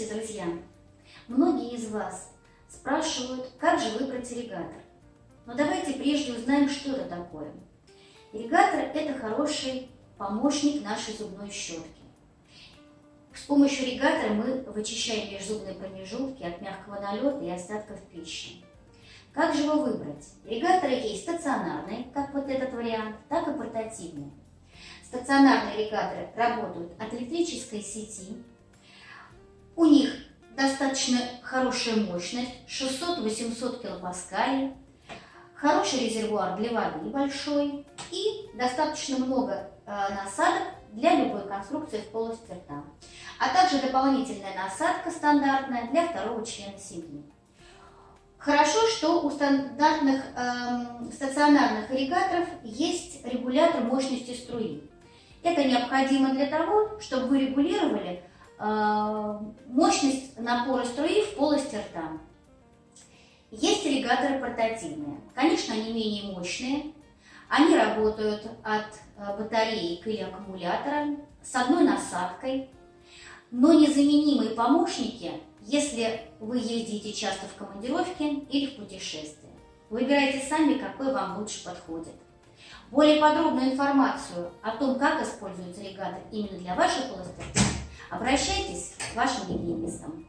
Здравствуйте, друзья! Многие из вас спрашивают, как же выбрать ирригатор. Но давайте прежде узнаем, что это такое. Ирригатор – это хороший помощник нашей зубной щетки. С помощью ирригатора мы вычищаем межзубные промежутки от мягкого налета и остатков пищи. Как же его выбрать? Ирригаторы есть стационарные, как вот этот вариант, так и портативные. Стационарные ирригаторы работают от электрической сети, у них достаточно хорошая мощность, 600-800 килопаскалей, хороший резервуар для воды большой и достаточно много э, насадок для любой конструкции в полости рта, а также дополнительная насадка стандартная для второго члена семьи. Хорошо, что у стандартных э, стационарных ирригаторов есть регулятор мощности струи. Это необходимо для того, чтобы вы регулировали мощность напора струи в полости рта. Есть ирригаторы портативные. Конечно, они менее мощные. Они работают от э, батареи или аккумулятора с одной насадкой, но незаменимые помощники, если вы ездите часто в командировке или в путешествие. Выбирайте сами, какой вам лучше подходит. Более подробную информацию о том, как используется ирригатор именно для вашей полости Обращайтесь к вашим гигиенистам.